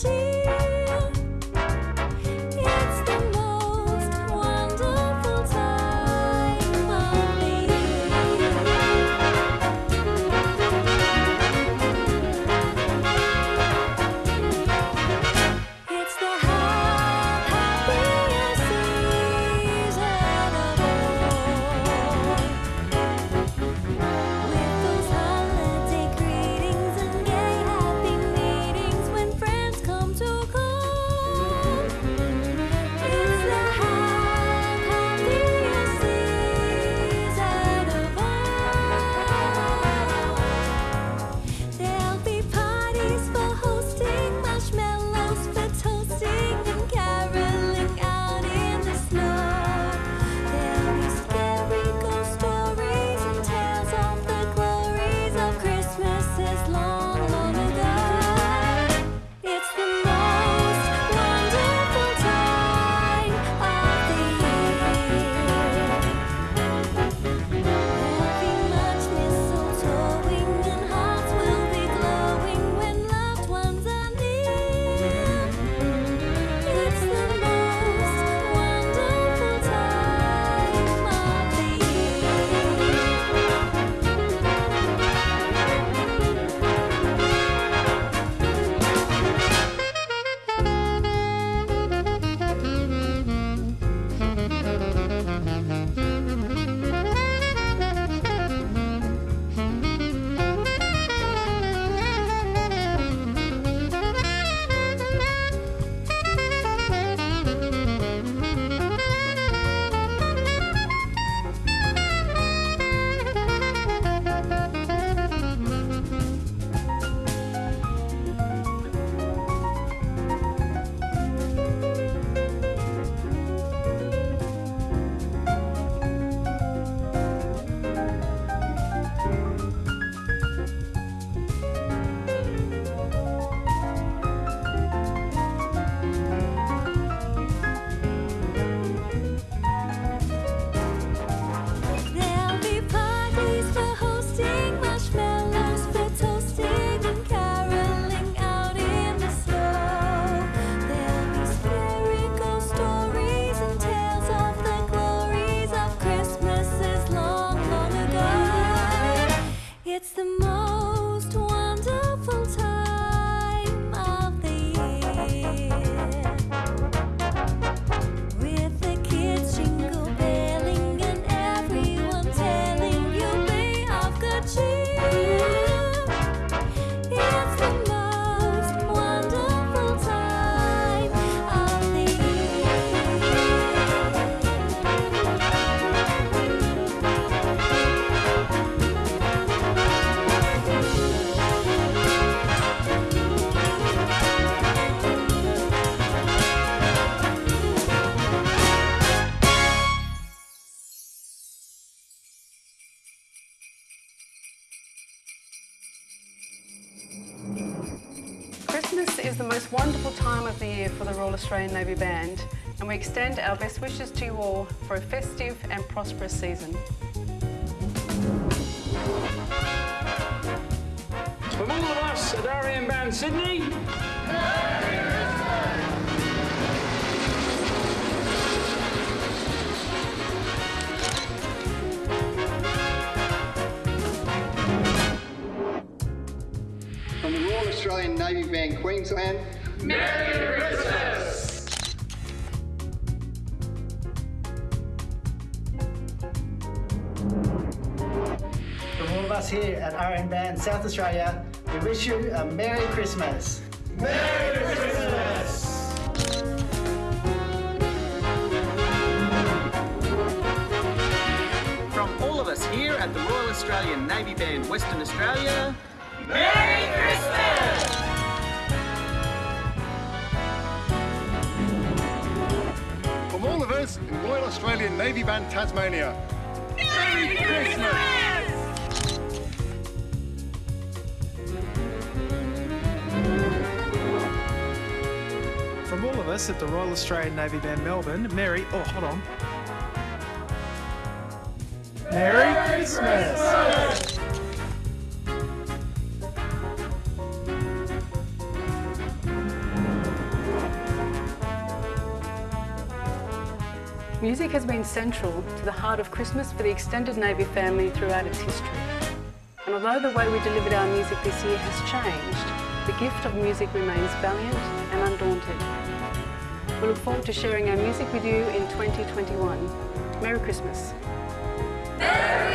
cheese. Most wonderful time of the year for the Royal Australian Navy Band and we extend our best wishes to you all for a festive and prosperous season. From all of us at RAN Band Sydney, Australian Navy Band Queensland, From all of us here at RN Band South Australia, we wish you a Merry Christmas. Merry Christmas. From all of us here at the Royal Australian Navy Band Western Australia, Merry Christmas! In Royal Australian Navy Band Tasmania. Merry Christmas! From all of us at the Royal Australian Navy Band Melbourne, Merry, oh, hold on. Merry Christmas! Music has been central to the heart of Christmas for the extended Navy family throughout its history. And although the way we delivered our music this year has changed, the gift of music remains valiant and undaunted. We look forward to sharing our music with you in 2021. Merry Christmas. Merry